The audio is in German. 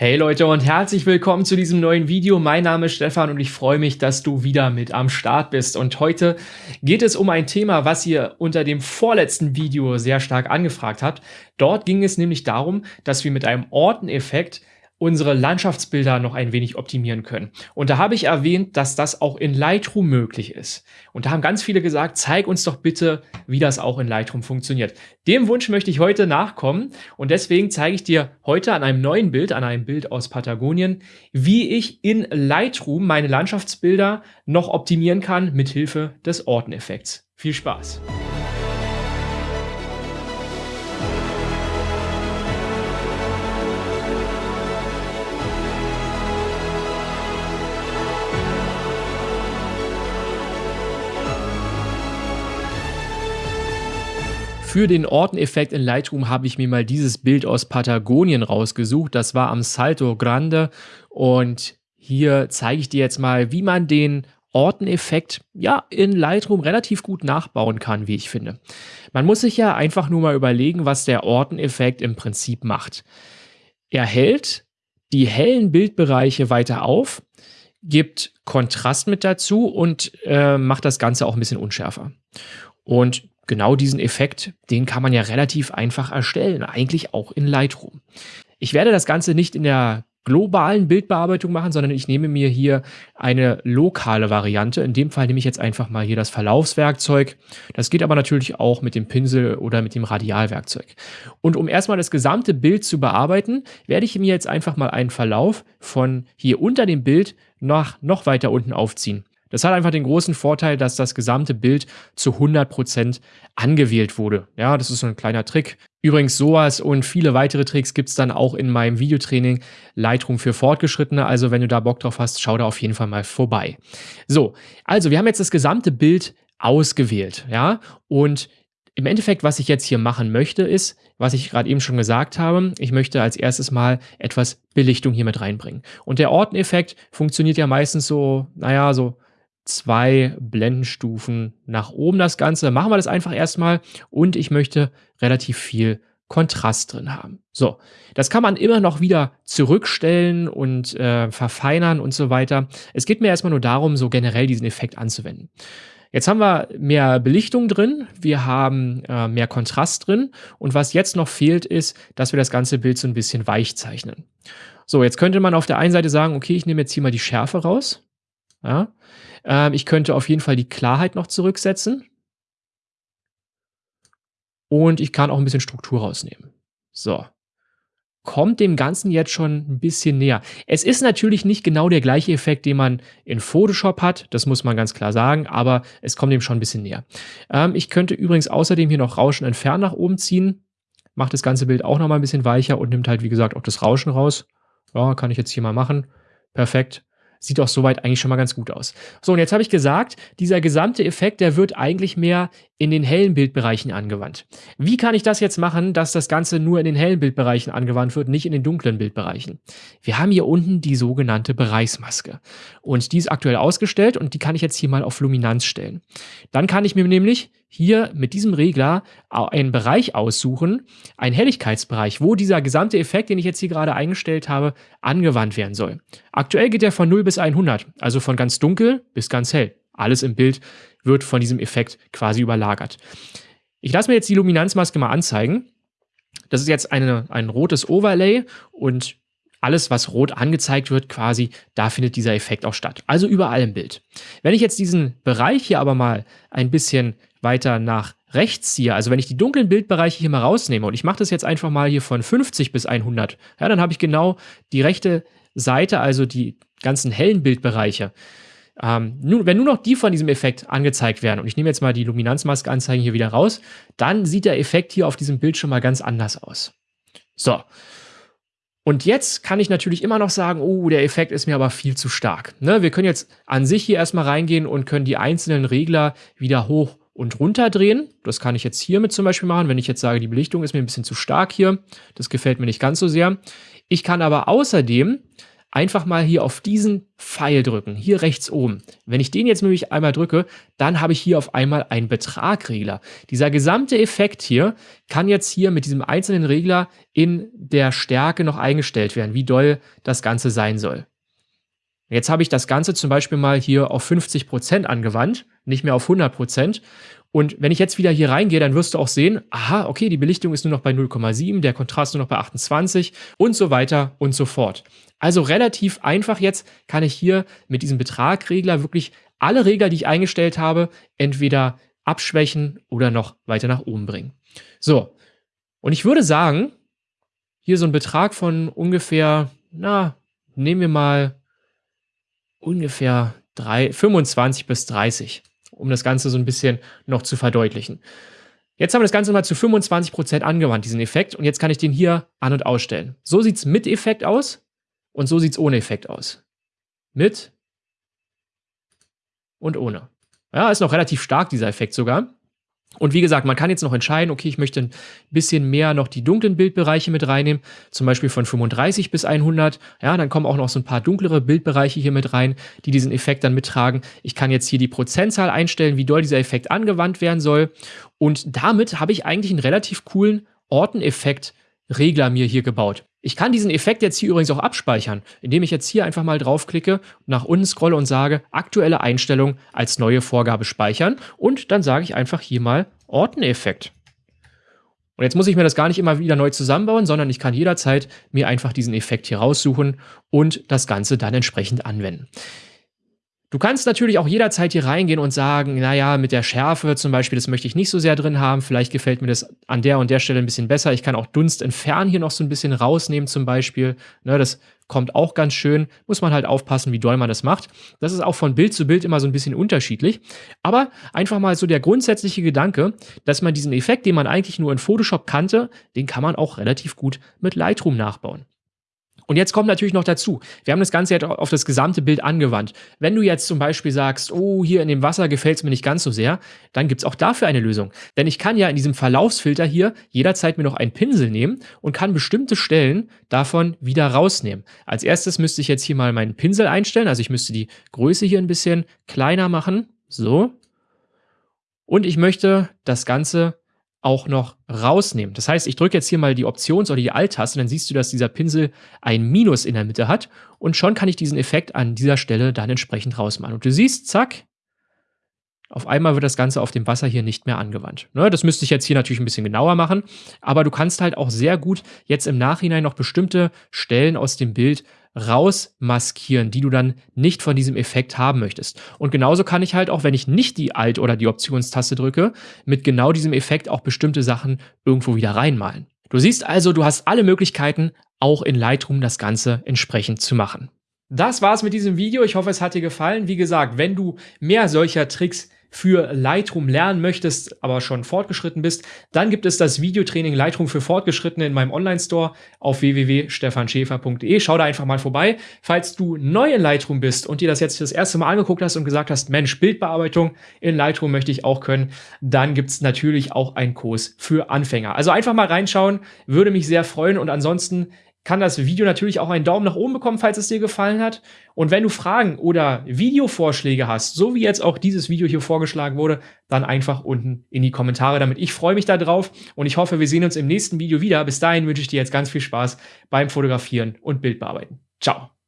Hey Leute und herzlich willkommen zu diesem neuen Video. Mein Name ist Stefan und ich freue mich, dass du wieder mit am Start bist. Und heute geht es um ein Thema, was ihr unter dem vorletzten Video sehr stark angefragt habt. Dort ging es nämlich darum, dass wir mit einem Orteneffekt unsere Landschaftsbilder noch ein wenig optimieren können. Und da habe ich erwähnt, dass das auch in Lightroom möglich ist. Und da haben ganz viele gesagt, zeig uns doch bitte, wie das auch in Lightroom funktioniert. Dem Wunsch möchte ich heute nachkommen und deswegen zeige ich dir heute an einem neuen Bild, an einem Bild aus Patagonien, wie ich in Lightroom meine Landschaftsbilder noch optimieren kann mit Hilfe des Orteneffekts. Viel Spaß! Für den Orteneffekt in Lightroom habe ich mir mal dieses Bild aus Patagonien rausgesucht. Das war am Salto Grande und hier zeige ich dir jetzt mal, wie man den Orteneffekt ja in Lightroom relativ gut nachbauen kann, wie ich finde. Man muss sich ja einfach nur mal überlegen, was der Orteneffekt im Prinzip macht. Er hält die hellen Bildbereiche weiter auf, gibt Kontrast mit dazu und äh, macht das Ganze auch ein bisschen unschärfer. Und genau diesen Effekt, den kann man ja relativ einfach erstellen, eigentlich auch in Lightroom. Ich werde das Ganze nicht in der globalen Bildbearbeitung machen, sondern ich nehme mir hier eine lokale Variante. In dem Fall nehme ich jetzt einfach mal hier das Verlaufswerkzeug. Das geht aber natürlich auch mit dem Pinsel oder mit dem Radialwerkzeug. Und um erstmal das gesamte Bild zu bearbeiten, werde ich mir jetzt einfach mal einen Verlauf von hier unter dem Bild nach noch weiter unten aufziehen. Das hat einfach den großen Vorteil, dass das gesamte Bild zu 100% angewählt wurde. Ja, das ist so ein kleiner Trick. Übrigens sowas und viele weitere Tricks gibt es dann auch in meinem Videotraining Lightroom für Fortgeschrittene. Also wenn du da Bock drauf hast, schau da auf jeden Fall mal vorbei. So, also wir haben jetzt das gesamte Bild ausgewählt. Ja, und im Endeffekt, was ich jetzt hier machen möchte, ist, was ich gerade eben schon gesagt habe, ich möchte als erstes mal etwas Belichtung hier mit reinbringen. Und der Orteneffekt funktioniert ja meistens so, naja, so zwei Blendenstufen nach oben das Ganze. Machen wir das einfach erstmal und ich möchte relativ viel Kontrast drin haben. So, das kann man immer noch wieder zurückstellen und äh, verfeinern und so weiter. Es geht mir erstmal nur darum, so generell diesen Effekt anzuwenden. Jetzt haben wir mehr Belichtung drin, wir haben äh, mehr Kontrast drin und was jetzt noch fehlt ist, dass wir das ganze Bild so ein bisschen weich zeichnen. So, jetzt könnte man auf der einen Seite sagen, okay, ich nehme jetzt hier mal die Schärfe raus. Ja? Ähm, ich könnte auf jeden Fall die Klarheit noch zurücksetzen. Und ich kann auch ein bisschen Struktur rausnehmen. So. Kommt dem Ganzen jetzt schon ein bisschen näher. Es ist natürlich nicht genau der gleiche Effekt, den man in Photoshop hat, das muss man ganz klar sagen, aber es kommt dem schon ein bisschen näher. Ähm, ich könnte übrigens außerdem hier noch Rauschen entfernen nach oben ziehen, macht das ganze Bild auch noch mal ein bisschen weicher und nimmt halt, wie gesagt, auch das Rauschen raus. Ja, kann ich jetzt hier mal machen. Perfekt. Sieht doch soweit eigentlich schon mal ganz gut aus. So, und jetzt habe ich gesagt, dieser gesamte Effekt, der wird eigentlich mehr in den hellen Bildbereichen angewandt. Wie kann ich das jetzt machen, dass das Ganze nur in den hellen Bildbereichen angewandt wird, nicht in den dunklen Bildbereichen? Wir haben hier unten die sogenannte Bereichsmaske. Und die ist aktuell ausgestellt und die kann ich jetzt hier mal auf Luminanz stellen. Dann kann ich mir nämlich hier mit diesem Regler einen Bereich aussuchen, einen Helligkeitsbereich, wo dieser gesamte Effekt, den ich jetzt hier gerade eingestellt habe, angewandt werden soll. Aktuell geht er von 0 bis 100, also von ganz dunkel bis ganz hell. Alles im Bild wird von diesem Effekt quasi überlagert. Ich lasse mir jetzt die Luminanzmaske mal anzeigen. Das ist jetzt eine, ein rotes Overlay und alles, was rot angezeigt wird, quasi, da findet dieser Effekt auch statt. Also überall im Bild. Wenn ich jetzt diesen Bereich hier aber mal ein bisschen weiter nach rechts ziehe, also wenn ich die dunklen Bildbereiche hier mal rausnehme und ich mache das jetzt einfach mal hier von 50 bis 100, ja, dann habe ich genau die rechte Seite, also die ganzen hellen Bildbereiche. Ähm, nun, wenn nur noch die von diesem Effekt angezeigt werden, und ich nehme jetzt mal die Luminanzmaske-Anzeigen hier wieder raus, dann sieht der Effekt hier auf diesem Bild schon mal ganz anders aus. So. Und jetzt kann ich natürlich immer noch sagen, oh, der Effekt ist mir aber viel zu stark. Ne? Wir können jetzt an sich hier erstmal reingehen und können die einzelnen Regler wieder hoch und runter drehen. Das kann ich jetzt hiermit zum Beispiel machen, wenn ich jetzt sage, die Belichtung ist mir ein bisschen zu stark hier. Das gefällt mir nicht ganz so sehr. Ich kann aber außerdem einfach mal hier auf diesen Pfeil drücken, hier rechts oben. Wenn ich den jetzt nämlich einmal drücke, dann habe ich hier auf einmal einen Betragregler. Dieser gesamte Effekt hier kann jetzt hier mit diesem einzelnen Regler in der Stärke noch eingestellt werden, wie doll das Ganze sein soll. Jetzt habe ich das Ganze zum Beispiel mal hier auf 50% angewandt, nicht mehr auf 100%. Und wenn ich jetzt wieder hier reingehe, dann wirst du auch sehen, aha, okay, die Belichtung ist nur noch bei 0,7, der Kontrast nur noch bei 28 und so weiter und so fort. Also relativ einfach jetzt kann ich hier mit diesem Betragregler wirklich alle Regler, die ich eingestellt habe, entweder abschwächen oder noch weiter nach oben bringen. So, und ich würde sagen, hier so ein Betrag von ungefähr, na, nehmen wir mal ungefähr drei, 25 bis 30 um das Ganze so ein bisschen noch zu verdeutlichen. Jetzt haben wir das Ganze mal zu 25% angewandt, diesen Effekt, und jetzt kann ich den hier an- und ausstellen. So sieht es mit Effekt aus und so sieht es ohne Effekt aus. Mit und ohne. Ja, ist noch relativ stark, dieser Effekt sogar. Und wie gesagt, man kann jetzt noch entscheiden, okay, ich möchte ein bisschen mehr noch die dunklen Bildbereiche mit reinnehmen, zum Beispiel von 35 bis 100. Ja, dann kommen auch noch so ein paar dunklere Bildbereiche hier mit rein, die diesen Effekt dann mittragen. Ich kann jetzt hier die Prozentzahl einstellen, wie doll dieser Effekt angewandt werden soll. Und damit habe ich eigentlich einen relativ coolen Orteneffekt Regler mir hier gebaut. Ich kann diesen Effekt jetzt hier übrigens auch abspeichern, indem ich jetzt hier einfach mal draufklicke, nach unten scrolle und sage, aktuelle Einstellung als neue Vorgabe speichern und dann sage ich einfach hier mal Orteneffekt. Und jetzt muss ich mir das gar nicht immer wieder neu zusammenbauen, sondern ich kann jederzeit mir einfach diesen Effekt hier raussuchen und das Ganze dann entsprechend anwenden. Du kannst natürlich auch jederzeit hier reingehen und sagen, naja, mit der Schärfe zum Beispiel, das möchte ich nicht so sehr drin haben, vielleicht gefällt mir das an der und der Stelle ein bisschen besser. Ich kann auch Dunst entfernen hier noch so ein bisschen rausnehmen zum Beispiel. Ne, das kommt auch ganz schön, muss man halt aufpassen, wie doll man das macht. Das ist auch von Bild zu Bild immer so ein bisschen unterschiedlich. Aber einfach mal so der grundsätzliche Gedanke, dass man diesen Effekt, den man eigentlich nur in Photoshop kannte, den kann man auch relativ gut mit Lightroom nachbauen. Und jetzt kommt natürlich noch dazu, wir haben das Ganze jetzt auf das gesamte Bild angewandt. Wenn du jetzt zum Beispiel sagst, oh, hier in dem Wasser gefällt es mir nicht ganz so sehr, dann gibt es auch dafür eine Lösung. Denn ich kann ja in diesem Verlaufsfilter hier jederzeit mir noch einen Pinsel nehmen und kann bestimmte Stellen davon wieder rausnehmen. Als erstes müsste ich jetzt hier mal meinen Pinsel einstellen, also ich müsste die Größe hier ein bisschen kleiner machen, so. Und ich möchte das Ganze auch noch rausnehmen. Das heißt, ich drücke jetzt hier mal die Options- oder die Alt-Taste, dann siehst du, dass dieser Pinsel ein Minus in der Mitte hat und schon kann ich diesen Effekt an dieser Stelle dann entsprechend rausmachen. Und du siehst, zack, auf einmal wird das Ganze auf dem Wasser hier nicht mehr angewandt. Ne, das müsste ich jetzt hier natürlich ein bisschen genauer machen, aber du kannst halt auch sehr gut jetzt im Nachhinein noch bestimmte Stellen aus dem Bild rausmaskieren, die du dann nicht von diesem Effekt haben möchtest. Und genauso kann ich halt auch, wenn ich nicht die Alt- oder die Optionstaste drücke, mit genau diesem Effekt auch bestimmte Sachen irgendwo wieder reinmalen. Du siehst also, du hast alle Möglichkeiten, auch in Lightroom das Ganze entsprechend zu machen. Das war's mit diesem Video. Ich hoffe, es hat dir gefallen. Wie gesagt, wenn du mehr solcher Tricks für Lightroom lernen möchtest, aber schon fortgeschritten bist, dann gibt es das Videotraining Lightroom für Fortgeschrittene in meinem Online-Store auf www.stefanschäfer.de. Schau da einfach mal vorbei. Falls du neu in Lightroom bist und dir das jetzt das erste Mal angeguckt hast und gesagt hast, Mensch, Bildbearbeitung in Lightroom möchte ich auch können, dann gibt es natürlich auch einen Kurs für Anfänger. Also einfach mal reinschauen, würde mich sehr freuen und ansonsten kann das Video natürlich auch einen Daumen nach oben bekommen, falls es dir gefallen hat. Und wenn du Fragen oder Videovorschläge hast, so wie jetzt auch dieses Video hier vorgeschlagen wurde, dann einfach unten in die Kommentare damit. Ich freue mich darauf und ich hoffe, wir sehen uns im nächsten Video wieder. Bis dahin wünsche ich dir jetzt ganz viel Spaß beim Fotografieren und Bildbearbeiten. Ciao.